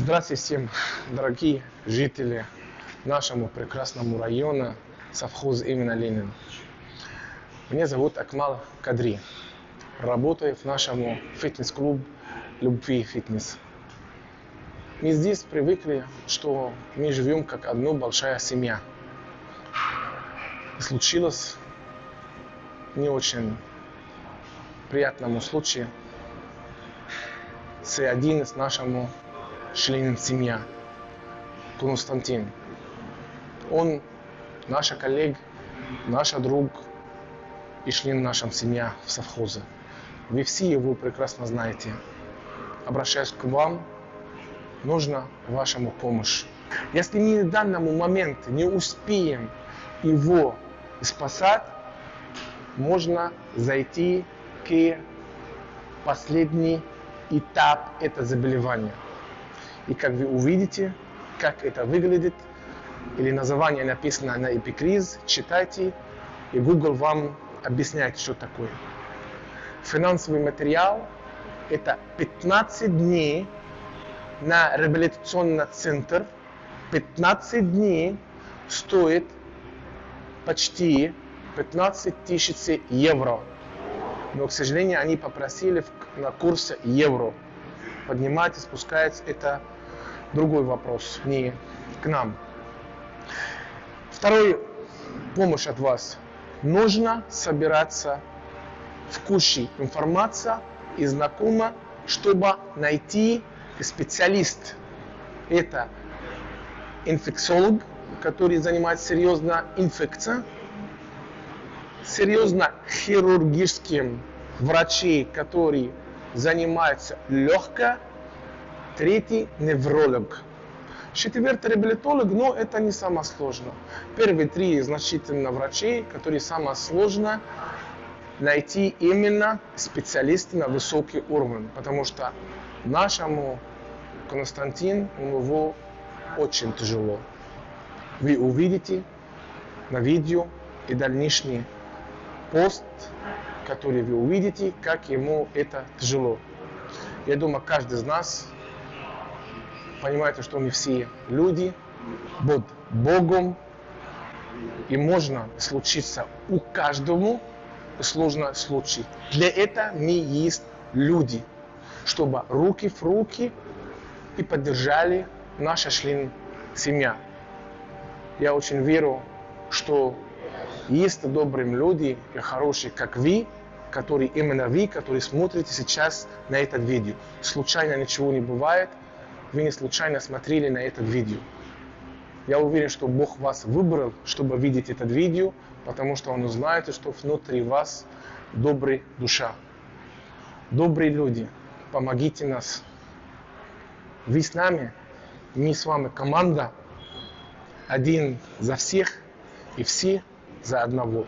Здравствуйте всем, дорогие жители нашему прекрасному района совхоз именно Ленин. Меня зовут Акмал Кадри. Работаю в нашем фитнес-клуб Любви Фитнес. Мы здесь привыкли, что мы живем как одна большая семья. И случилось не очень приятному случаю с один из нашему членом семья Константин. Он наша коллега, наш друг и член нашей семьи в совхозе. Вы все его прекрасно знаете. Обращаюсь к вам, нужна ваша помощь. Если мы в данному момент не успеем его спасать, можно зайти к последний этап этого заболевания. И как вы увидите, как это выглядит, или название написано на эпикриз, читайте, и Google вам объясняет, что такое. Финансовый материал – это 15 дней на реабилитационный центр. 15 дней стоит почти 15 тысяч евро. Но, к сожалению, они попросили на курсе евро. Поднимать спускается это другой вопрос, не к нам. Второй помощь от вас. Нужно собираться в куче информации и знакома, чтобы найти специалист. Это инфекциолог, который занимается серьезно инфекцией, серьезно хирургическим врачей, которые занимаются легко Третий – невролог. Четвертый – реабилитолог, но это не самое сложное. Первые три значительно врачей, которые самое сложное найти именно специалисты на высокий уровень, потому что нашему Константин, у него очень тяжело. Вы увидите на видео и дальнейший пост, который вы увидите, как ему это тяжело. Я думаю, каждый из нас понимаете, что мы все люди, под Богом, и можно случиться у каждому сложно случай. Для этого мы есть люди, чтобы руки в руки и поддержали наша член семья. Я очень верю, что есть добрые люди и хорошие, как вы, которые именно вы, которые смотрите сейчас на это видео. Случайно ничего не бывает – вы не случайно смотрели на это видео. Я уверен, что Бог вас выбрал, чтобы видеть это видео, потому что Он знает, что внутри вас добрая душа. Добрые люди, помогите нас. Вы с нами, мы с вами команда, один за всех и все за одного.